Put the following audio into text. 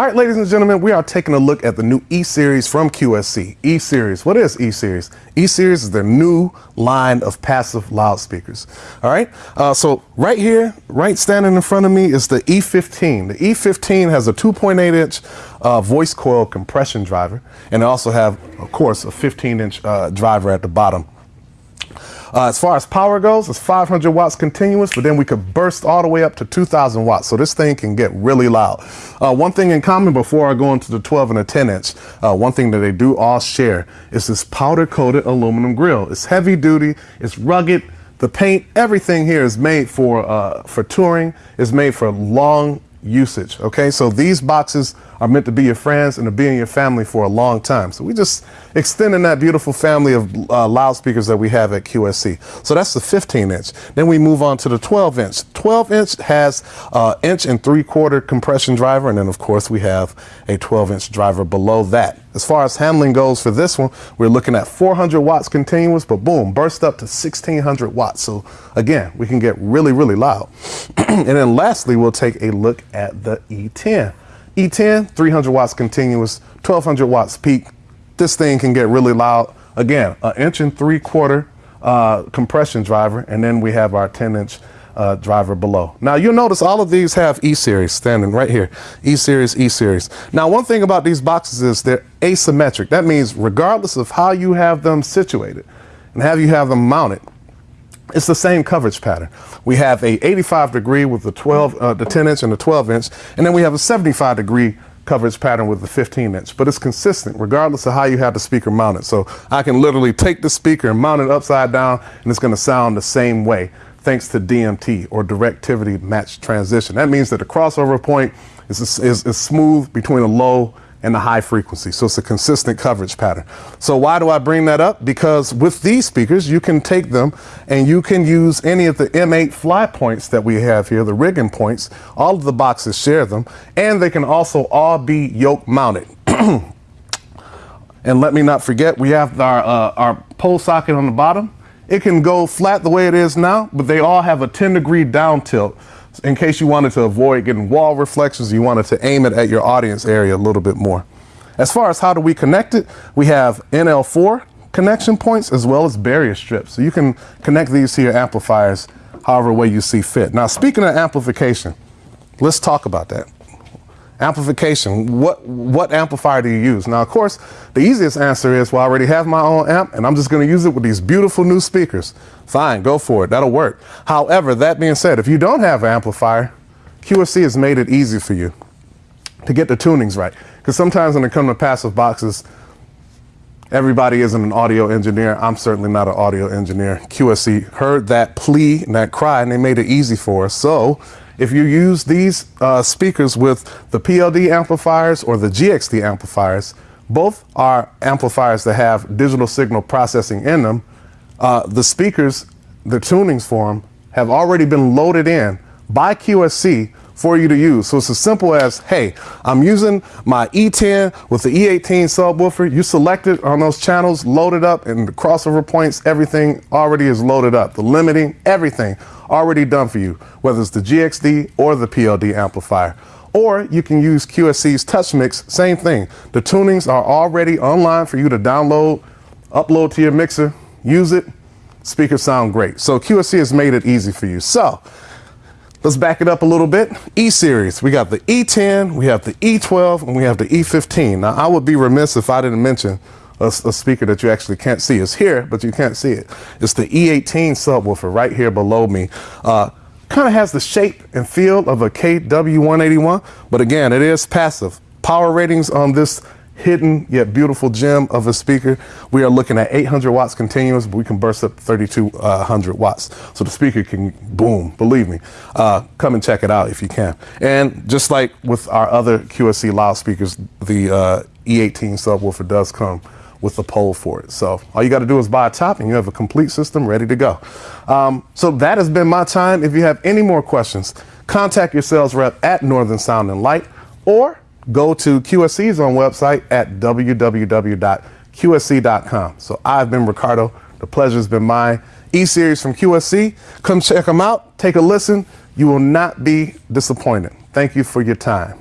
All right, ladies and gentlemen, we are taking a look at the new E-Series from QSC. E-Series, what is E-Series? E-Series is their new line of passive loudspeakers. All right, uh, so right here, right standing in front of me is the E15. The E15 has a 2.8 inch uh, voice coil compression driver, and they also have, of course, a 15 inch uh, driver at the bottom. Uh, as far as power goes, it's 500 watts continuous, but then we could burst all the way up to 2000 watts. So this thing can get really loud. Uh, one thing in common before I go into the 12 and the 10 inch, uh, one thing that they do all share is this powder coated aluminum grill. It's heavy duty, it's rugged. The paint, everything here is made for, uh, for touring, is made for long usage. Okay, so these boxes are meant to be your friends and to be in your family for a long time. So we just extending that beautiful family of uh, loudspeakers that we have at QSC. So that's the 15 inch. Then we move on to the 12 inch. 12 inch has uh, inch and three quarter compression driver. And then of course we have a 12 inch driver below that. As far as handling goes for this one, we're looking at 400 watts continuous, but boom, burst up to 1600 watts. So again, we can get really, really loud. and then lastly, we'll take a look at the E10. E10, 300 watts continuous, 1200 watts peak. This thing can get really loud. Again, an inch and three quarter uh, compression driver, and then we have our 10 inch uh, driver below. Now you'll notice all of these have E-Series standing right here. E-Series, E-Series. Now one thing about these boxes is they're asymmetric. That means regardless of how you have them situated and how you have them mounted, it's the same coverage pattern. We have a 85 degree with the 12, uh, the 10 inch and the 12 inch, and then we have a 75 degree coverage pattern with the 15 inch, but it's consistent regardless of how you have the speaker mounted. So I can literally take the speaker and mount it upside down and it's gonna sound the same way thanks to DMT or directivity match transition. That means that the crossover point is, is, is smooth between a low and the high frequency. So it's a consistent coverage pattern. So why do I bring that up? Because with these speakers, you can take them and you can use any of the M8 fly points that we have here, the rigging points. All of the boxes share them, and they can also all be yoke mounted. and let me not forget, we have our, uh, our pole socket on the bottom. It can go flat the way it is now, but they all have a 10 degree down tilt in case you wanted to avoid getting wall reflections, you wanted to aim it at your audience area a little bit more. As far as how do we connect it, we have NL4 connection points as well as barrier strips. So you can connect these to your amplifiers however way you see fit. Now, speaking of amplification, let's talk about that. Amplification, what, what amplifier do you use? Now, of course, the easiest answer is, well, I already have my own amp and I'm just gonna use it with these beautiful new speakers. Fine, go for it, that'll work. However, that being said, if you don't have an amplifier, QSC has made it easy for you to get the tunings right. Because sometimes when it comes to passive boxes, everybody isn't an audio engineer. I'm certainly not an audio engineer. QSC heard that plea and that cry and they made it easy for us. So if you use these uh, speakers with the PLD amplifiers or the GXD amplifiers, both are amplifiers that have digital signal processing in them. Uh, the speakers, the tunings for them, have already been loaded in by QSC for you to use. So it's as simple as, hey, I'm using my E10 with the E18 subwoofer. You select it on those channels, load it up, and the crossover points, everything already is loaded up. The limiting, everything already done for you, whether it's the GXD or the PLD amplifier. Or you can use QSC's TouchMix, same thing. The tunings are already online for you to download, upload to your mixer, use it, speakers sound great. So QSC has made it easy for you. So let's back it up a little bit. E-Series, we got the E10, we have the E12, and we have the E15. Now I would be remiss if I didn't mention a, a, speaker that you actually can't see. It's here, but you can't see it. It's the E18 subwoofer right here below me. Uh, kind of has the shape and feel of a KW181, but again, it is passive. Power ratings on this hidden yet beautiful gem of a speaker. We are looking at 800 watts continuous, but we can burst up 3200 watts. So the speaker can boom, believe me. Uh, come and check it out if you can. And just like with our other QSC loudspeakers, the uh, E18 subwoofer does come with the pole for it. So all you got to do is buy a top and you have a complete system ready to go. Um, so that has been my time. If you have any more questions, contact your sales rep at Northern Sound and Light or go to QSC's own website at www.qsc.com. So I've been Ricardo. The pleasure's been mine. E-Series from QSC. Come check them out. Take a listen. You will not be disappointed. Thank you for your time.